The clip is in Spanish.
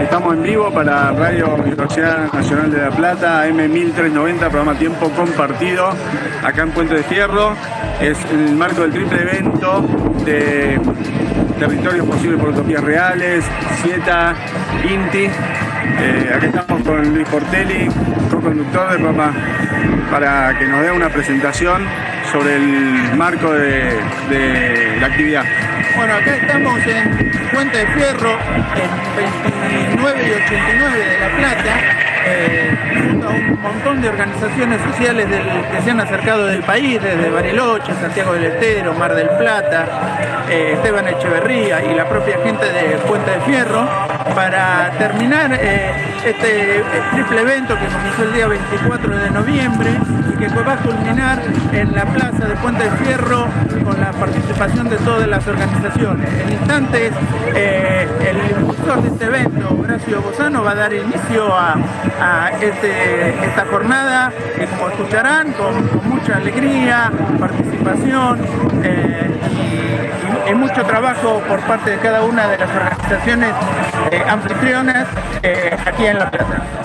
Estamos en vivo para Radio Universidad Nacional de La Plata, M1390, programa Tiempo Compartido, acá en Puente de Fierro. Es el marco del triple evento de Territorios Posibles por Utopías Reales, Cieta, INTI. Eh, aquí estamos con Luis Portelli, co-conductor del programa, para que nos dé una presentación sobre el marco de, la actividad. Bueno, acá estamos en Puente de Fierro, en 29 y 89 de La Plata, eh, junto a un montón de organizaciones sociales que se han acercado del país, desde Bariloche, Santiago del Estero, Mar del Plata, eh, Esteban Echeverría y la propia gente de Puente de Fierro, para terminar eh, este triple evento que comenzó el día 24 de noviembre y que va a culminar en la plaza de Puente de Fierro con la participación de todas las organizaciones. En instantes, eh, el impulsor de este evento, Horacio Bozano, va a dar inicio a, este, esta jornada que como escucharán, con, con mucha alegría, participación eh, y, mucho trabajo por parte de cada una de las organizaciones eh, anfitrionas eh, aquí en La Plata.